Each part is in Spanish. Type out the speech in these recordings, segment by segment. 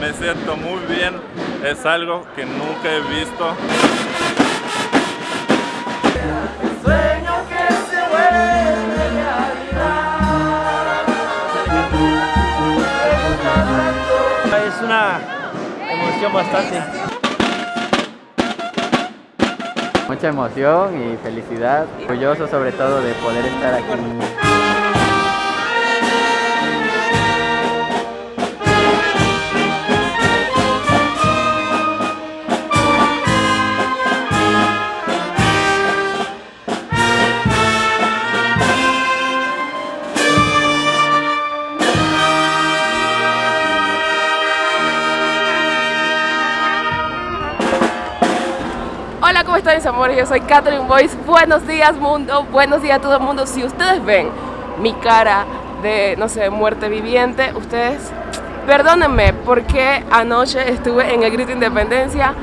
Me siento muy bien, es algo que nunca he visto. Sueño que se vuelve realidad. Es una emoción bastante. Mucha emoción y felicidad, orgulloso sobre todo de poder estar aquí. Mis amores? Yo soy Catherine Boyce. Buenos días mundo, buenos días a todo el mundo. Si ustedes ven mi cara de, no sé, muerte viviente, ustedes perdónenme porque anoche estuve en el Grito Independencia,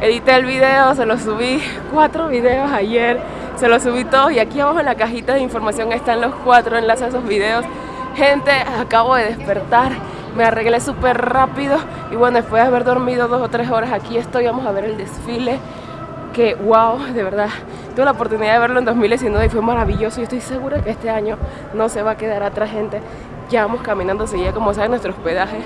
edité el video, se lo subí, cuatro videos ayer, se los subí todos y aquí abajo en la cajita de información están los cuatro enlaces a esos videos. Gente, acabo de despertar, me arreglé súper rápido y bueno, después de haber dormido dos o tres horas aquí estoy, vamos a ver el desfile que wow, de verdad, tuve la oportunidad de verlo en 2019 y fue maravilloso y estoy segura que este año no se va a quedar atrás gente. Ya vamos caminando seguía como saben nuestro hospedaje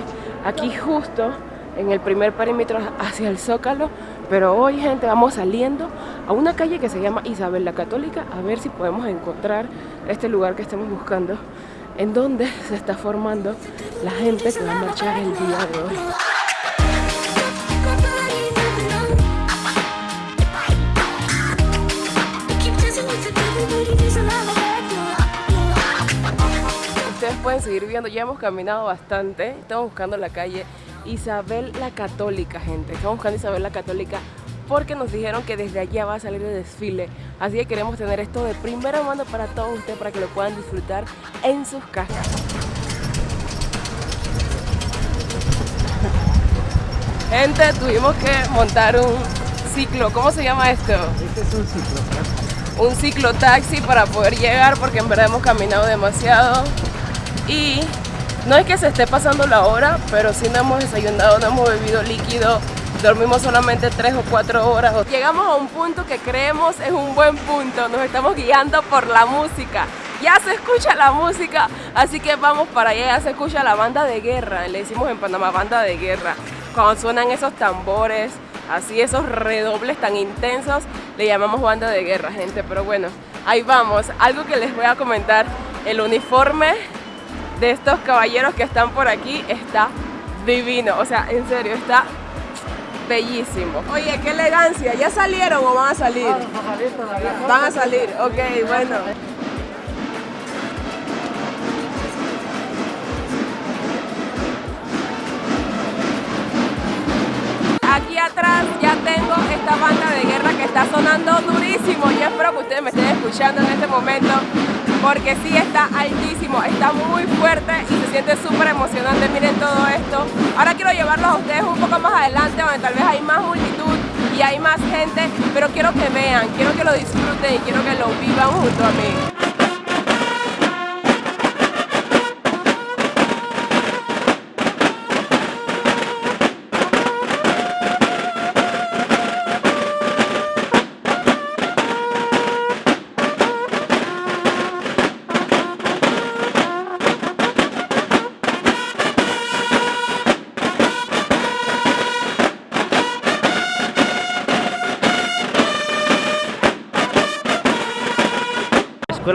aquí justo en el primer perímetro hacia el Zócalo, pero hoy gente vamos saliendo a una calle que se llama Isabel la Católica a ver si podemos encontrar este lugar que estamos buscando en donde se está formando la gente que va a marchar el día de hoy. Pueden seguir viendo, ya hemos caminado bastante, estamos buscando la calle Isabel la Católica, gente. Estamos buscando Isabel la Católica porque nos dijeron que desde allá va a salir el desfile. Así que queremos tener esto de primera mano para todos ustedes, para que lo puedan disfrutar en sus casas. Gente, tuvimos que montar un ciclo. ¿Cómo se llama esto? Este es un ciclo. Un ciclotaxi para poder llegar porque en verdad hemos caminado demasiado. Y no es que se esté pasando la hora, pero sí no hemos desayunado, no hemos bebido líquido, dormimos solamente 3 o 4 horas. Llegamos a un punto que creemos es un buen punto, nos estamos guiando por la música. Ya se escucha la música, así que vamos para allá, ya se escucha la banda de guerra, le decimos en Panamá banda de guerra. Cuando suenan esos tambores, así esos redobles tan intensos, le llamamos banda de guerra, gente. Pero bueno, ahí vamos. Algo que les voy a comentar, el uniforme de estos caballeros que están por aquí está divino. O sea, en serio, está bellísimo. Oye, qué elegancia. ¿Ya salieron o van a salir? Van a salir, ok, bueno. Aquí atrás ya tengo esta banda de guerra que está sonando durísimo. Yo espero que ustedes me estén escuchando en este momento porque sí está altísimo, está muy fuerte y se siente súper emocionante. Miren todo esto. Ahora quiero llevarlos a ustedes un poco más adelante donde tal vez hay más multitud y hay más gente, pero quiero que vean, quiero que lo disfruten y quiero que lo vivan junto a mí.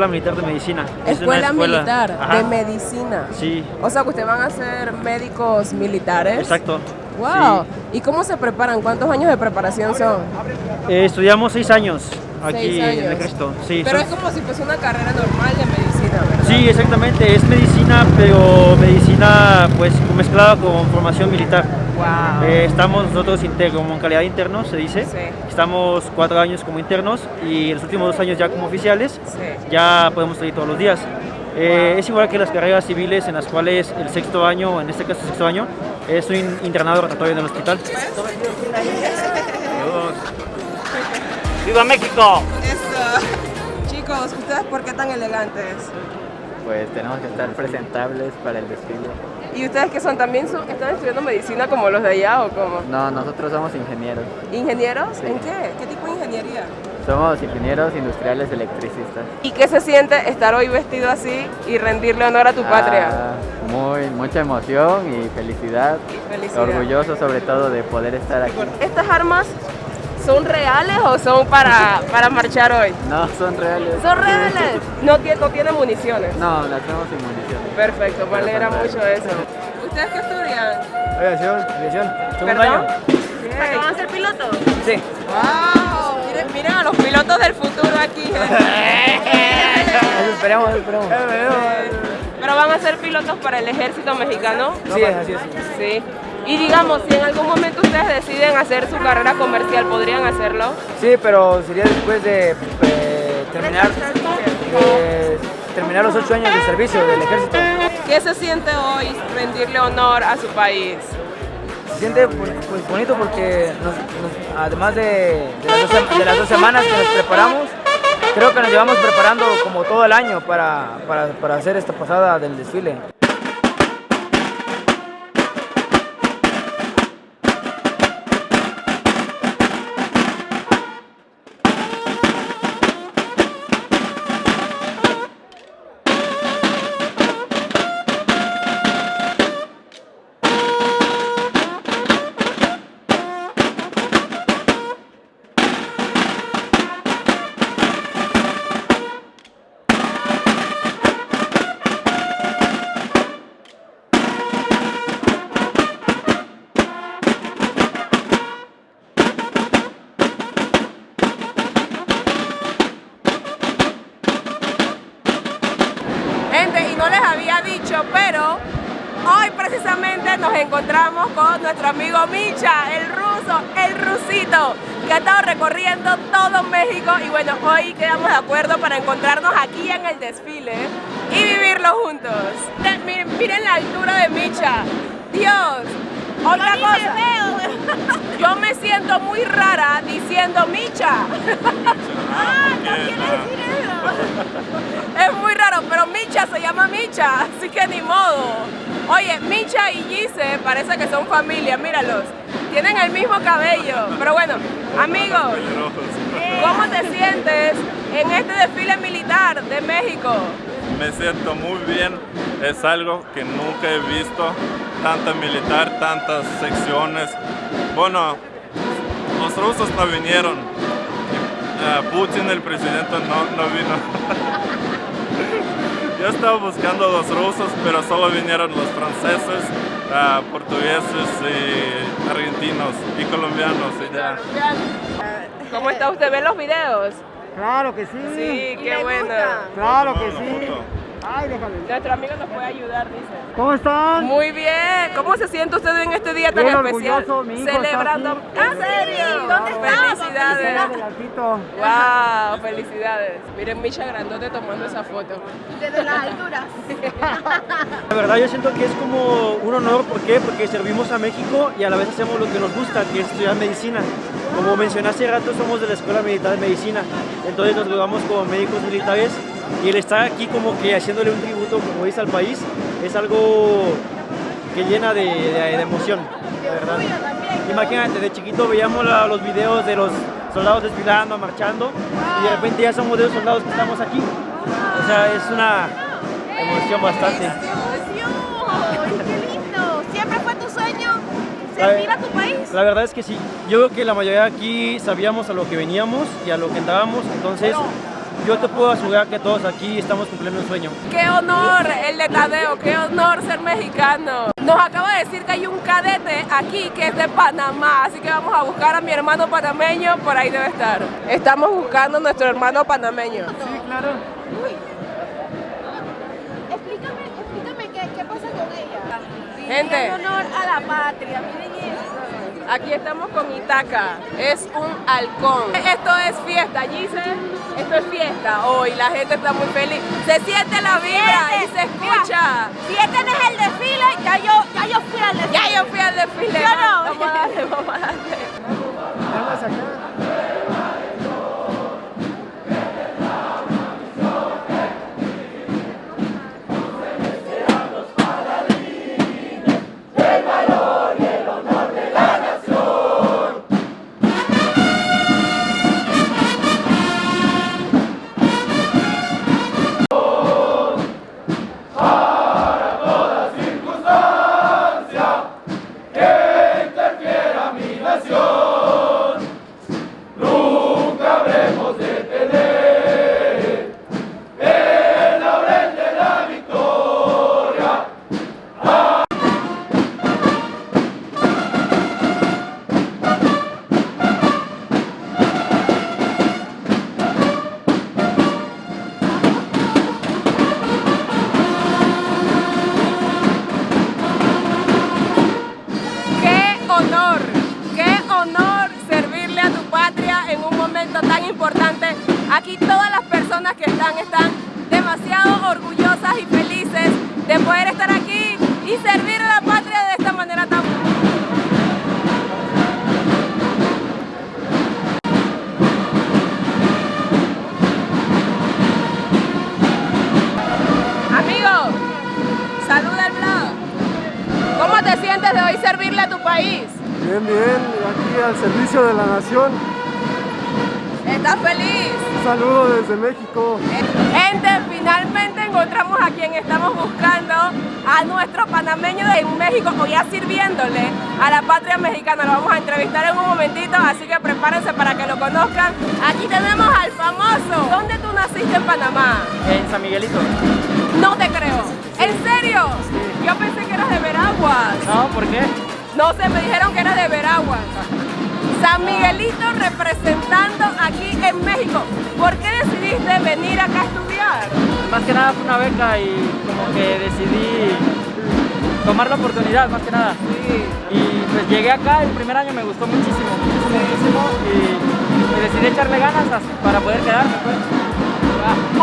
Escuela Militar de Medicina. Es Escuela, militar Ajá. de medicina. Sí, O sea que ustedes van a ser médicos militares. exacto. Wow. ¿Y cómo se preparan? ¿Cuántos años de preparación son? Eh, estudiamos seis años aquí Seis en el. Sí, Pero son- es como si fuese una carrera normal de medicina, ¿verdad? sí, exactamente. Es medicina, pero medicina pues mezclada con formación militar. Wow. Eh, estamos nosotros inter- como en calidad de internos, se dice. Sí. Estamos cuatro años como internos y en los últimos dos años ya como oficiales. Sí. Ya podemos salir todos los días. Eh, es igual que las carreras civiles en las cuales el sexto año, en este caso el sexto año, es un internado rotatorio en el hospital. ¡Viva México! Eso. Chicos, ¿ustedes por qué tan elegantes? Pues tenemos que estar presentables para el desfile. ¿Y ustedes qué son? ¿También son, están estudiando medicina como los de allá o cómo? No, nosotros somos ingenieros. ¿Ingenieros? Sí. ¿En qué? ¿Qué tipo de ingeniería? Somos ingenieros industriales electricistas. ¿Y qué se siente estar hoy vestido así y rendirle honor a tu patria? Ah, muy, mucha emoción y felicidad. Felicidad. Orgulloso sobre todo de poder estar aquí. ¿Estas armas son reales o son para, para marchar hoy? No, son reales. ¿Son reales? No, no tienen municiones. No, las hacemos sin municiones. Perfecto, me alegra mucho eso. ¿Ustedes qué estudian? Aviación, aviación. Segundo año. ¿Para qué van a ser pilotos? Sí. ¡Wow! Miren, miren a los pilotos del futuro aquí. Eso esperamos, eso esperamos. Pero van a ser pilotos para el ejército mexicano. Sí, así es. Sí. Y digamos, si en algún momento ustedes deciden hacer su carrera comercial, ¿podrían hacerlo? Sí, pero sería después de eh, terminar, eh, terminar los ocho años de servicio del ejército. ¿Qué se siente hoy rendirle honor a su país? Se siente pues, bonito porque nos- nos- además de, de las dos, de las dos semanas que nos preparamos, creo que nos llevamos preparando como todo el año para, para, para hacer esta pasada del desfile. Pero hoy precisamente nos encontramos con nuestro amigo Micha, el ruso, el rusito, que ha estado recorriendo todo México y bueno, hoy quedamos de acuerdo para encontrarnos aquí en el desfile y vivirlo juntos. Miren la altura de Micha. Dios, otra cosa. Yo me siento muy rara diciendo Micha. Es muy raro, pero Micha se llama Micha, así que ni modo. Oye, Micha y Gise parece que son familia, míralos. Tienen el mismo cabello. Pero bueno, amigos, ¿cómo te sientes en este desfile militar de México? Me siento muy bien, es algo que nunca he visto, tanta militar, tantas secciones. Bueno, los rusos no vinieron, eh, Putin, el presidente, no, no vino. Yo estaba buscando a los rusos, pero solo vinieron los franceses, ah, portugueses y argentinos y colombianos. y ya. ¿Cómo está usted? ¿Ve los videos? Claro que sí. Sí, qué bueno. Claro que sí. Ay, déjame. Nuestro amigo nos puede ayudar, dice. ¿Cómo están? Muy bien. ¿Cómo se siente usted en este día tan Bien especial? orgulloso, mi hijo está Celebrando. aquí. ¿En serio? ¿Dónde Felicidades. Adelantito. Wow, felicidades. Miren Misha Grandote tomando esa foto. Desde las alturas. La verdad yo siento que es como un honor, ¿por qué? Porque servimos a México y a la vez hacemos lo que nos gusta, que es estudiar medicina. Como mencioné hace rato, somos de la Escuela Militar de Medicina, entonces nos graduamos como médicos militares y el estar aquí como que haciéndole un tributo, como dice, al país, es algo que llena de, de- de emoción, la verdad. Imagínate, de chiquito veíamos la- los videos de los soldados desfilando, marchando y de repente ya somos de los soldados que estamos aquí. O sea, es una emoción bastante. ¡Ay, qué lindo! ¿Siempre fue tu sueño servir a tu país? La verdad es que sí. Yo creo que la mayoría aquí sabíamos a lo que veníamos y a lo que entrábamos, entonces yo te puedo asegurar que todos aquí estamos cumpliendo un sueño. Qué honor el de Tadeo, qué honor ser mexicano. Nos acaba de decir que hay un cadete aquí que es de Panamá, así que vamos a buscar a mi hermano panameño, por ahí debe estar. Estamos buscando a nuestro hermano panameño. Explícame, explícame qué, qué pasa con ella. Gente. En honor a la patria, miren. Aquí estamos con Itaca, es un halcón. Esto es fiesta, Gise, esto es fiesta hoy, la gente está muy feliz. Se siente la vibra y se escucha. Si este no es el desfile, ya yo, ya yo fui al desfile. Ya yo fui al desfile. Yo no. Vamos a darle, vamos a darle. Vamos acá. Bien, bien, aquí al servicio de la nación. ¿Estás feliz? Un saludo desde México. Gente, finalmente encontramos a quien estamos buscando, a nuestro panameño de México, o ya sirviéndole a la patria mexicana. Lo vamos a entrevistar en un momentito, así que prepárense para que lo conozcan. Aquí tenemos al famoso. ¿Dónde tú naciste en Panamá? En San Miguelito. No te creo. ¿En serio? Yo pensé que eras de Veraguas. No, ¿por qué? No sé, me dijeron que era de Veraguas. San Miguelito representando aquí en México. ¿Por qué decidiste venir acá a estudiar? Más que nada fue una beca y como que decidí tomar la oportunidad, más que nada. Y pues llegué acá, el primer año me gustó muchísimo, muchísimo, muchísimo. Y, y decidí echarle ganas as- para poder quedarme. pues.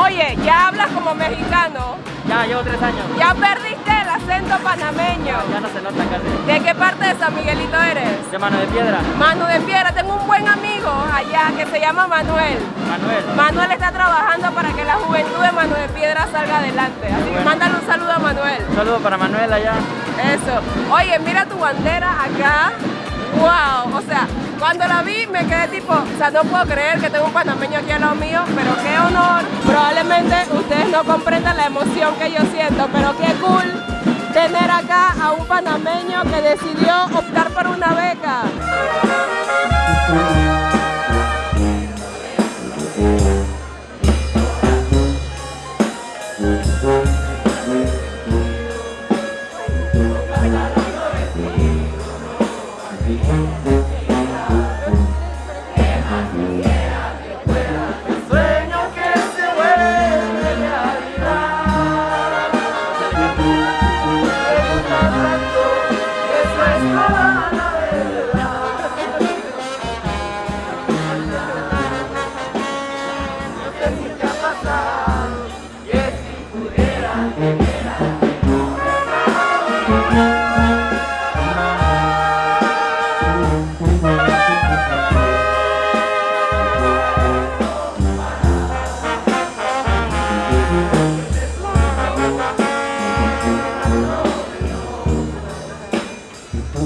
Oye, ya hablas como mexicano. Ya llevo tres años. Ya perdiste el acento panameño. Ya no se nota casi. ¿De qué parte de San Miguelito eres? De mano de piedra. Mano de Piedra. Tengo un buen amigo allá que se llama Manuel. Manuel. Manuel está trabajando para que la juventud de Mano de Piedra salga adelante. Así que mándale un saludo a Manuel. Un saludo para Manuel allá. Eso. Oye, mira tu bandera acá. Wow. O sea, cuando la vi me quedé tipo, o sea, no puedo creer que tengo un panameño aquí al lado mío, pero qué honor. Probablemente ustedes no comprendan la emoción que yo siento, pero qué cool tener acá a un panameño que decidió optar por una beca.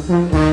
Yo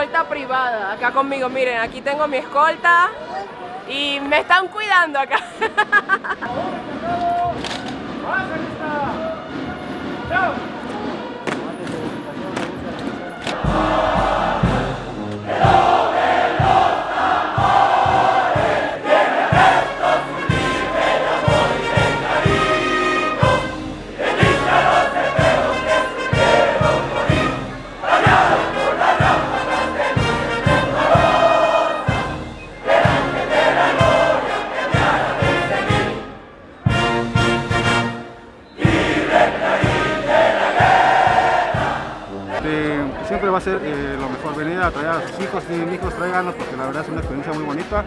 escolta privada acá conmigo. Miren, aquí tengo mi escolta y me están cuidando acá. a ser eh, lo mejor venir a traer a sus hijos, mis hijos traiganlos porque la verdad es una experiencia muy bonita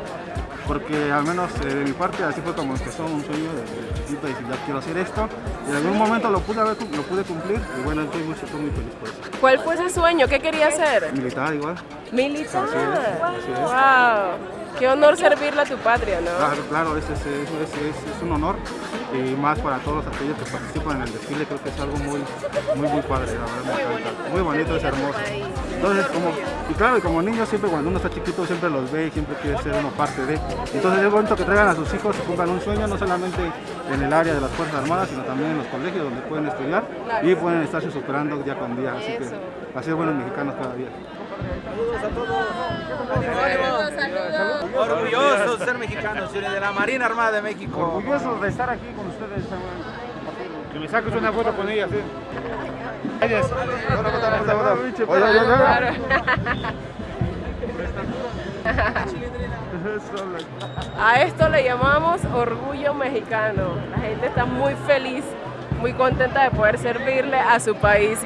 porque al menos eh, de mi parte así fue como empezó un sueño desde chiquito y ya quiero hacer esto y en algún momento lo pude, haber, lo pude cumplir y bueno estoy muy, estoy muy feliz por eso. ¿Cuál fue ese sueño? ¿Qué quería hacer? Militar igual, Militar. Así es, así es. Wow. Qué honor servirle a tu patria, ¿no? claro, claro, es, es, es, es- es un honor y más para todos aquellos que participan en el desfile creo que es algo muy, muy, muy padre, la verdad. Muy bonito, es hermoso. Entonces, como, y claro, como niños siempre cuando uno está chiquito siempre los ve y siempre quiere ser uno parte de. Entonces es bonito que traigan a sus hijos y cumplan un sueño, no solamente en el área de las Fuerzas Armadas, sino también en los colegios donde pueden estudiar y pueden estarse superando día con día. Así que así es buenos mexicanos cada día. Orgullosos de ser mexicanos, señores, de la Marina Armada de México. Orgullosos de estar aquí con ustedes. Que me saques una foto con ella, sí. Gracias. A esto le llamamos orgullo mexicano. La gente está muy feliz, muy contenta de poder servirle a su país.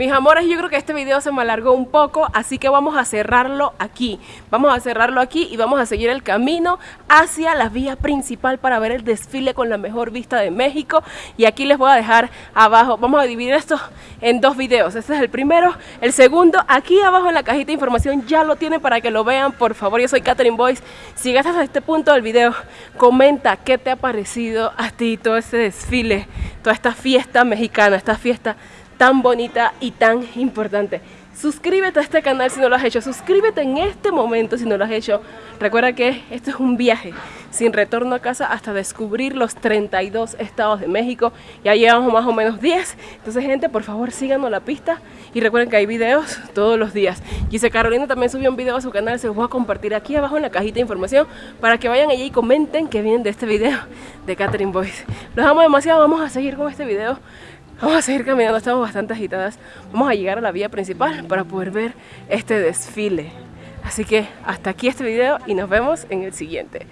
Mis amores, yo creo que este video se me alargó un poco, así que vamos a cerrarlo aquí. Vamos a cerrarlo aquí y vamos a seguir el camino hacia la vía principal para ver el desfile con la mejor vista de México. Y aquí les voy a dejar abajo, vamos a dividir esto en dos videos. Este es el primero, el segundo, aquí abajo en la cajita de información ya lo tienen para que lo vean, por favor. Yo soy Catherine Boyce. Si llegaste hasta este punto del video, comenta qué te ha parecido a ti todo este desfile, toda esta fiesta mexicana, esta fiesta tan bonita y tan importante. Suscríbete a este canal si no lo has hecho. Suscríbete en este momento si no lo has hecho. Recuerda que esto es un viaje sin retorno a casa hasta descubrir los 32 estados de México. Ya llevamos más o menos 10. Entonces, gente, por favor, síganos la pista. Y recuerden que hay videos todos los días. Gise Carolina también subió un video a su canal. Se los voy a compartir aquí abajo en la cajita de información para que vayan allí y comenten que vienen de este video de Catherine Boyce. Los amo demasiado. Vamos a seguir con este video. Vamos a seguir caminando, estamos bastante agitadas. Vamos a llegar a la vía principal para poder ver este desfile. Así que hasta aquí este video y nos vemos en el siguiente.